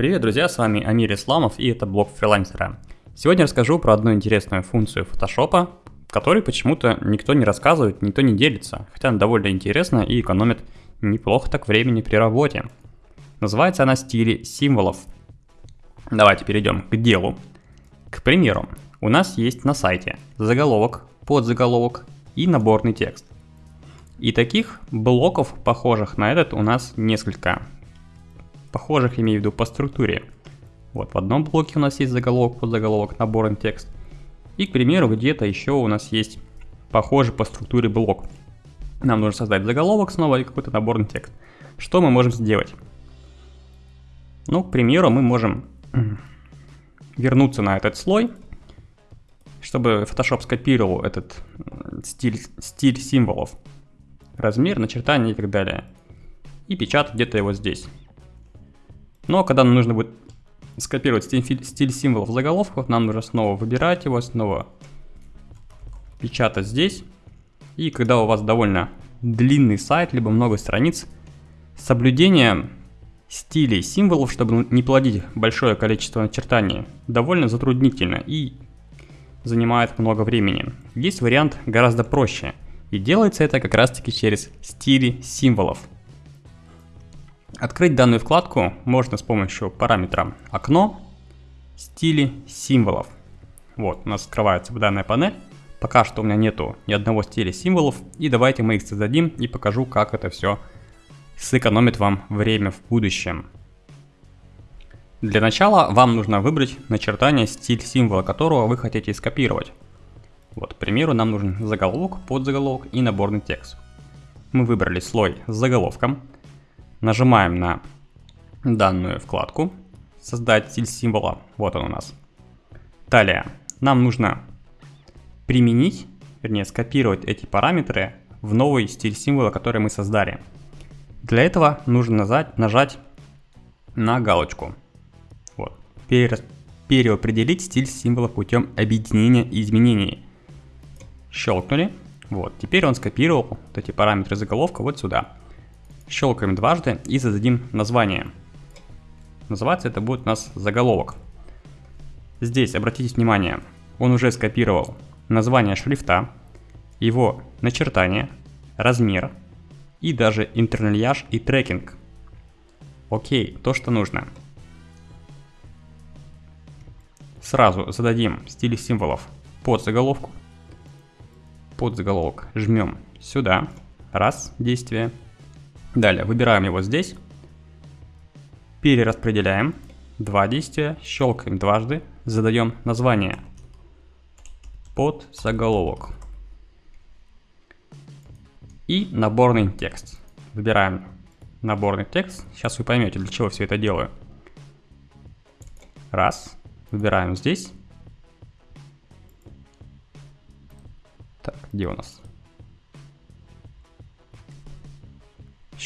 Привет, друзья, с вами Амир Исламов и это блог фрилансера. Сегодня расскажу про одну интересную функцию Photoshop, которой почему-то никто не рассказывает, никто не делится, хотя она довольно интересна и экономит неплохо так времени при работе. Называется она стили символов. Давайте перейдем к делу. К примеру, у нас есть на сайте заголовок, подзаголовок и наборный текст. И таких блоков, похожих на этот, у нас несколько похожих, имею в виду по структуре. Вот в одном блоке у нас есть заголовок, подзаголовок, наборный текст. И, к примеру, где-то еще у нас есть похожий по структуре блок. Нам нужно создать заголовок снова и какой-то наборный текст. Что мы можем сделать? Ну, к примеру, мы можем вернуться на этот слой, чтобы Photoshop скопировал этот стиль, стиль символов, размер, начертание и так далее, и печатать где-то его здесь. Но когда нам нужно будет скопировать стиль, стиль символов в заголовках, нам нужно снова выбирать его, снова печатать здесь. И когда у вас довольно длинный сайт, либо много страниц, соблюдение стилей символов, чтобы не плодить большое количество начертаний, довольно затруднительно и занимает много времени. Есть вариант гораздо проще, и делается это как раз таки через стили символов. Открыть данную вкладку можно с помощью параметра «Окно», «Стили символов». Вот, у нас открывается данная панель. Пока что у меня нету ни одного стиля символов, и давайте мы их создадим и покажу, как это все сэкономит вам время в будущем. Для начала вам нужно выбрать начертание стиль символа, которого вы хотите скопировать. Вот, к примеру, нам нужен заголовок, подзаголовок и наборный текст. Мы выбрали слой с заголовком, Нажимаем на данную вкладку, создать стиль символа, вот он у нас. Далее, нам нужно применить, вернее скопировать эти параметры в новый стиль символа, который мы создали. Для этого нужно нажать, нажать на галочку. Вот. Пере, переопределить стиль символа путем объединения и изменений. Щелкнули. Вот. Теперь он скопировал вот эти параметры заголовка вот сюда. Щелкаем дважды и зададим название. Называться это будет у нас заголовок. Здесь, обратите внимание, он уже скопировал название шрифта, его начертание, размер и даже интернельяж и трекинг. Окей, то, что нужно. Сразу зададим стиль символов под заголовку. Под заголовок жмем сюда. Раз, действие. Далее выбираем его здесь, перераспределяем, два действия, щелкаем дважды, задаем название под заголовок и наборный текст. Выбираем наборный текст, сейчас вы поймете, для чего все это делаю. Раз, выбираем здесь. Так, где у нас?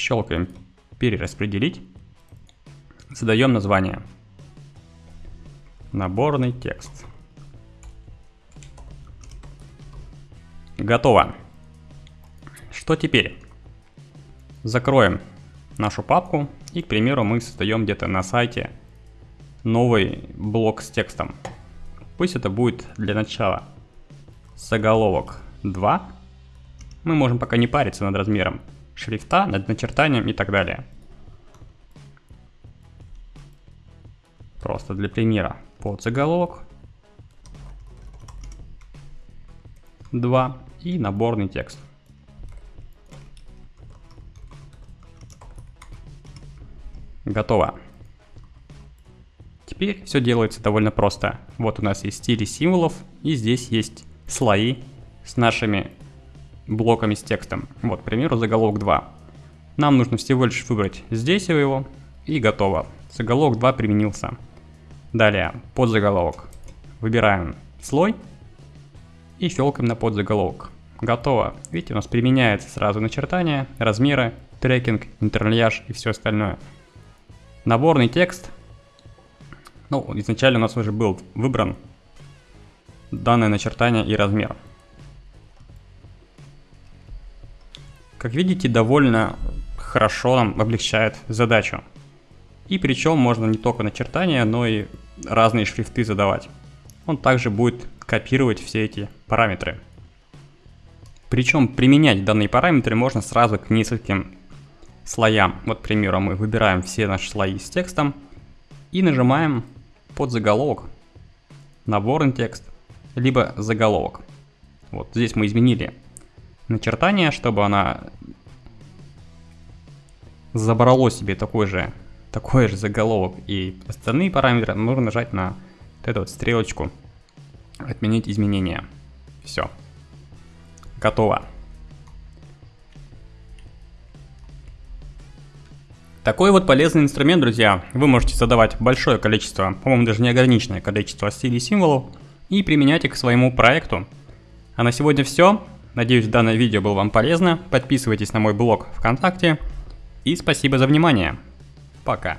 Щелкаем «Перераспределить». Задаем название. Наборный текст. Готово. Что теперь? Закроем нашу папку и, к примеру, мы создаем где-то на сайте новый блок с текстом. Пусть это будет для начала заголовок 2. Мы можем пока не париться над размером шрифта, над начертанием и так далее. Просто для примера под заголовок 2 и наборный текст. Готово. Теперь все делается довольно просто. Вот у нас есть стили символов, и здесь есть слои с нашими блоками с текстом. Вот, к примеру, заголовок 2. Нам нужно всего лишь выбрать здесь его и готово. Заголовок 2 применился. Далее, подзаголовок. Выбираем слой и щелкаем на подзаголовок. Готово. Видите, у нас применяется сразу начертание, размеры, трекинг, интерльяж и все остальное. Наборный текст. Ну, изначально у нас уже был выбран данное начертание и размер. Как видите, довольно хорошо нам облегчает задачу. И причем можно не только начертания, но и разные шрифты задавать. Он также будет копировать все эти параметры. Причем применять данные параметры можно сразу к нескольким слоям. Вот, к примеру, мы выбираем все наши слои с текстом и нажимаем под заголовок, набор текст, либо заголовок. Вот здесь мы изменили начертание, чтобы она забрало себе такой же, такой же заголовок и остальные параметры, нужно нажать на вот эту вот стрелочку, отменить изменения. Все. Готово. Такой вот полезный инструмент, друзья. Вы можете задавать большое количество, по-моему, даже неограниченное количество стилей символов и применять их к своему проекту. А на сегодня все. Надеюсь, данное видео было вам полезно. Подписывайтесь на мой блог ВКонтакте. И спасибо за внимание. Пока.